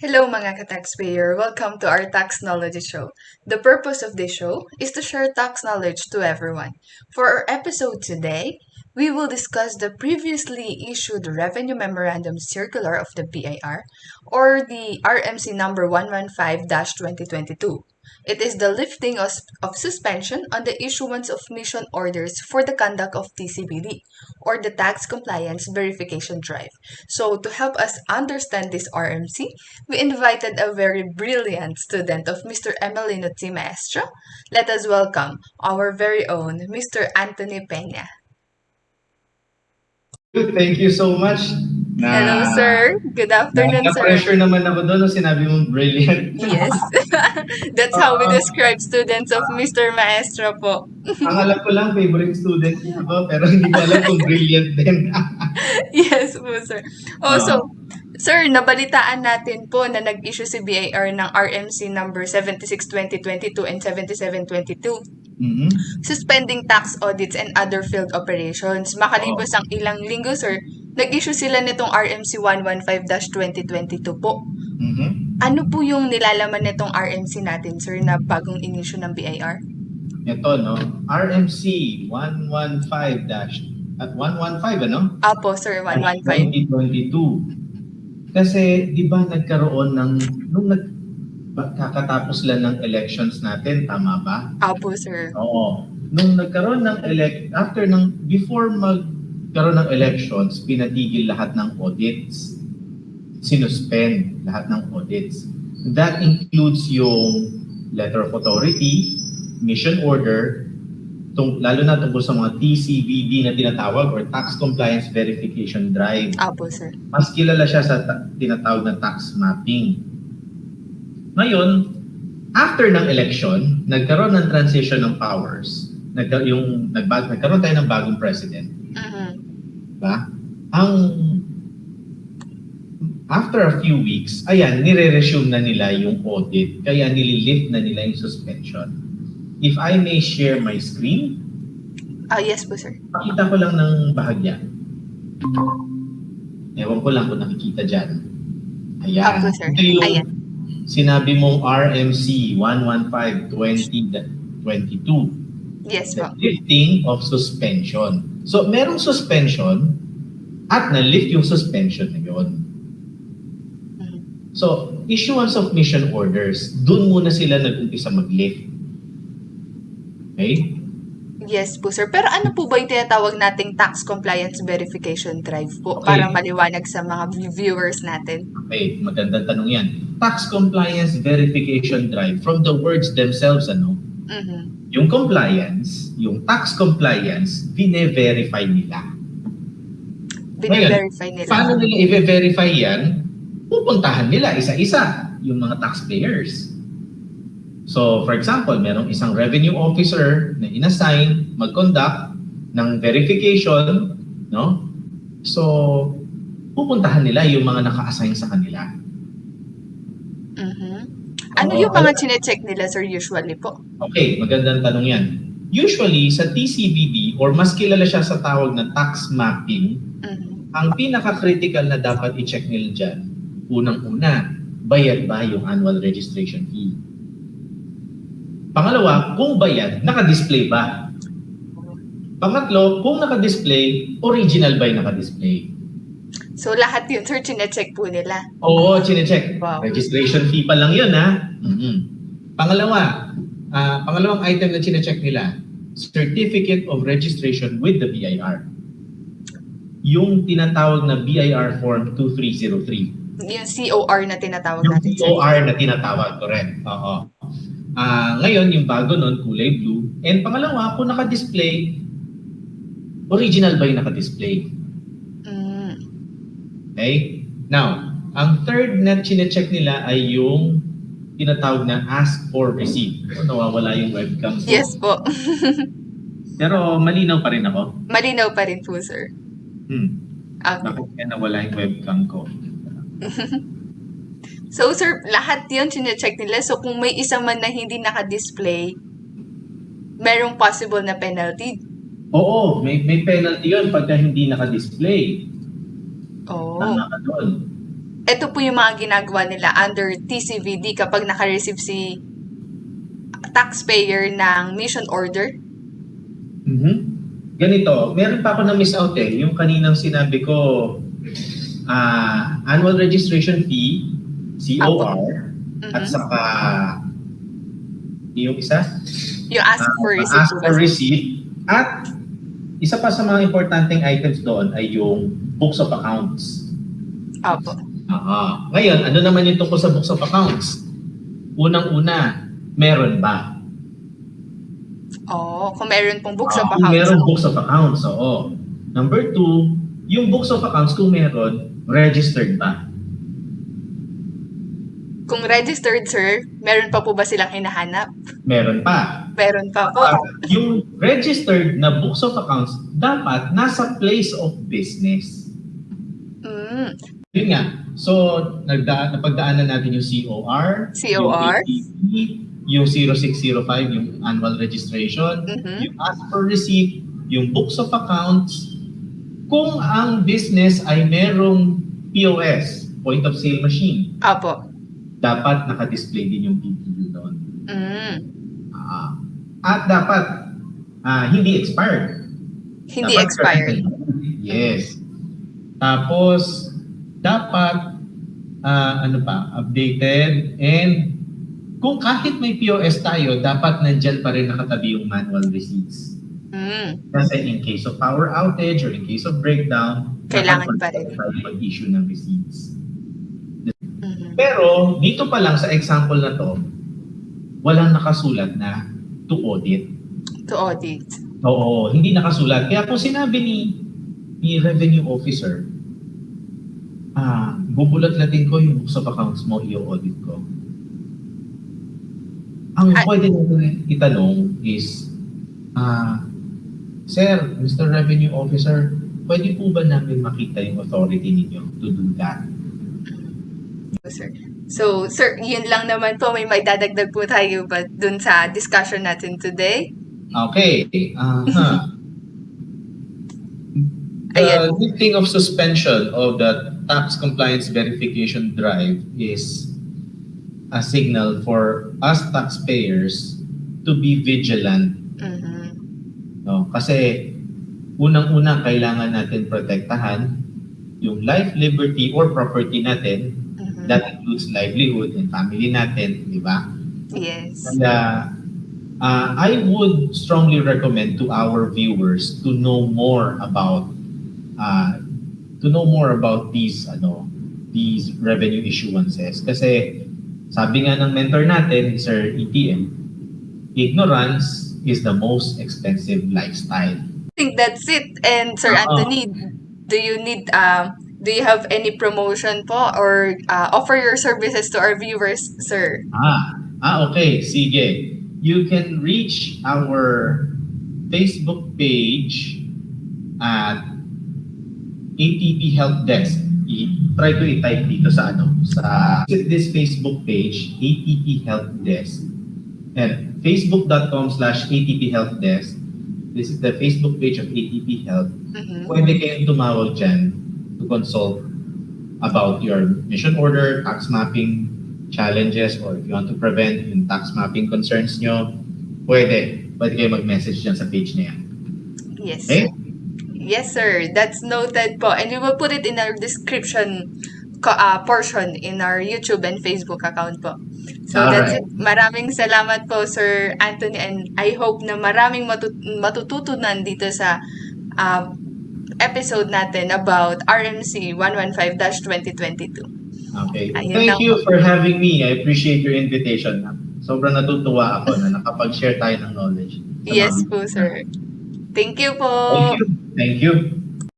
Hello mga ka-taxpayer! Welcome to our Tax Knowledge Show. The purpose of this show is to share tax knowledge to everyone. For our episode today, we will discuss the previously issued Revenue Memorandum Circular of the BIR or the RMC number 115-2022. It is the lifting of, of suspension on the issuance of mission orders for the conduct of TCBD or the Tax Compliance Verification Drive. So, to help us understand this RMC, we invited a very brilliant student of Mr. Emelino T. Maestro. Let us welcome our very own Mr. Anthony Peña. Thank you so much. Hello, sir. Good afternoon, sir. pressure naman ako doon nung sinabi mong brilliant. Yes. That's how we describe students of Mr. Maestro po. Ang alam ko lang, favorite student niya ako, pero hindi ko alam kung brilliant din. yes po, sir. Oh, so, sir, nabalitaan natin po na nag-issue si BIR ng RMC number 76-2022 and 77-22 Mhm. suspending tax audits and other field operations. Makalipas ang ilang linggo, sir, nag-issue sila nitong RMC 115-2022 po. Mhm. Ano po yung nilalaman nitong RMC natin, sir, na bagong inisyu ng BIR? Ito, no? RMC 115 dash at 115, ano? Apo, sir, 115. 2022. Kasi, di ba nagkaroon ng, nung nag, kakatapos lang ng elections natin, tama ba? Apo, sir. Oo. Nung nagkaroon ng elect after ng before magkaroon ng elections, pinatigil lahat ng audits. Sinuspend lahat ng audits. That includes yung letter of authority, mission order, tung, lalo na tungkol sa mga TCVD na tinatawag or Tax Compliance Verification Drive. Apo, sir. Mas kilala siya sa ta- tinatawag na tax mapping. Ngayon, after ng election, nagkaroon ng transition ng powers. Nagka, yung, nagbag, nagkaroon tayo ng bagong president. Mhm. Ba? Ang after a few weeks, ayan, nire-resume na nila yung audit. Kaya nililift na nila yung suspension. If I may share my screen, Ah, yes po, sir. Pakita ko lang ng bahagya. Ewan ko lang kung nakikita dyan. Ayan. Apo, sir. Ito yung Ayan. sinabi mong RMC 115-2022. Yes The po. lifting of suspension. So, merong suspension at na-lift yung suspension na yun. So, issuance of mission orders, dun muna sila nag-umpisa mag-lift. Okay? Yes po, sir. Pero ano po ba yung tinatawag nating tax compliance verification drive po? Okay. Para maliwanag sa mga viewers natin. Okay, magandang tanong yan. Tax compliance verification drive from the words themselves, ano? Mhm. Yung compliance, yung tax compliance, bine-verify nila. Bine-verify nila. Paano nila i-verify yan? Pupuntahan nila isa-isa yung mga taxpayers. So, for example, merong isang revenue officer na inassign mag-conduct ng verification, no? So, pupuntahan nila yung mga naka-assign sa kanila. Mhm. Ano Oo, yung mga chinecheck nila, sir, usually po? Okay, magandang tanong yan. Usually, sa TCBD, or mas kilala siya sa tawag na tax mapping, Mhm. ang pinaka-critical na dapat i-check nila dyan, unang-una, bayad ba yung annual registration fee? Pangalawa, kung bayad, naka-display ba? Pangatlo, kung naka-display, original ba yung naka-display? So, lahat yun, sir, chinecheck po nila. Oo, chinecheck. Wow. Registration fee pa lang yun, ha? Mhm. Pangalawa, ah, pangalawang item na chinecheck nila, Certificate of Registration with the BIR. Yung tinatawag na BIR Form 2303. Yung COR na tinatawag Yung natin, sir. COR na tinatawag, correct. Oo. Ah, ngayon, yung bago nun, kulay blue. And pangalawa, kung naka-display, original ba yung naka-display? Okay? Now, ang third na chinecheck nila ay yung tinatawag na ask for receipt. So, nawawala yung webcam ko. Yes po. Pero malinaw pa rin ako. Malinaw pa rin po, sir. Hmm. Okay. Bakit kaya nawala yung webcam ko? So, sir, lahat yun chinecheck nila. So, kung may isa man na hindi naka-display, merong possible na penalty. Oo, may, may penalty yun pagka hindi naka-display. Oh. Tama ka doon. ito po yung mga ginagawa nila under TCVD kapag naka-receive si taxpayer ng mission order. Mhm. Ganito, meron pa ako na miss out eh. Yung kaninang sinabi ko, ah, annual registration fee, COR, Mhm. at saka yung isa, Yung ask for Ah, receipt ask for receipt. At isa pa sa mga importanteng items doon ay yung books of accounts. Opo. Ah, ngayon, ano naman yung tungkol sa books of accounts? Unang-una, meron ba? Oo, kung meron pong books of Ah, Kung accounts. meron books of accounts, oo. Number two, yung books of accounts kung meron, registered ba? Kung registered, sir, meron pa po ba silang hinahanap? Meron pa. Meron pa po. Ah, yung registered na books of accounts, dapat nasa place of business. Mm, Yun nga. So, nagda napagdaanan natin yung COR, COR. yung ATP, yung 0605, yung annual registration, Mhm. yung ask for receipt, yung books of accounts. Kung ang business ay merong POS, point of sale machine, Opo. dapat naka-display din yung PPU doon. Mm, Ah, at dapat ah, hindi expired. hindi Dapat expired. current. Yes. Tapos, dapat, ah, ano pa, updated and kung kahit may POS tayo, dapat nandyan pa rin nakatabi yung manual receipts. Mm, Kasi in case of power outage or in case of breakdown, Kailangan pa rin. mag- mag-issue ng receipts. mhm. Pero dito pa lang sa example na to, walang nakasulat na to audit. To audit. Oo, hindi nakasulat. Kaya kung sinabi ni, ni revenue officer, ah, bubulat-latin ko yung books of accounts mo, i-audit ko. Ang Ay- pwede natin itanong is, ah, Sir, Mr. Revenue Officer, pwede po ba namin makita yung authority ninyo to do that? sir. So, sir, yun lang naman po. May maidadagdag po tayo ba dun sa discussion natin today? Okay. Aha. Ayan. The lifting of suspension of the tax compliance verification drive is a signal for us taxpayers to be vigilant. Mhm. No? Kasi unang-una kailangan natin protektahan yung life, liberty, or property natin. Mhm. That includes livelihood and family natin, di ba? Yes. Kaya uh, I would strongly recommend to our viewers to know more about uh, to know more about these ano these revenue issuances kasi sabi nga ng mentor natin Sir ETM ignorance is the most expensive lifestyle. I think that's it. And Sir Oo. Anthony, do you need um do you have any promotion po or uh, offer your services to our viewers, sir? Ah, ah okay, sige. You can reach our Facebook page at ATP Help Desk. I- try ko i-type dito sa ano, sa visit this Facebook page, ATP Help Desk. And facebook.com slash ATP Help Desk. This is the Facebook page of ATP Help. Mhm. Pwede kayong tumawag dyan to consult about your mission order, tax mapping challenges, or if you want to prevent yung tax mapping concerns nyo, pwede. Pwede kayo mag-message dyan sa page na yan. Yes. Okay? Yes, sir. That's noted po. And we will put it in our description ko- uh, portion in our YouTube and Facebook account po. So that's it. Alright. Maraming salamat po, Sir Anthony. And I hope na maraming matut- matututunan dito sa uh, episode natin about RMC 115-2022. Okay. Ayun Thank lang you po. for having me. I appreciate your invitation. Sobrang natutuwa ako na nakapag-share tayo ng knowledge. Yes po, sir. Thank you po. Thank you. Thank you.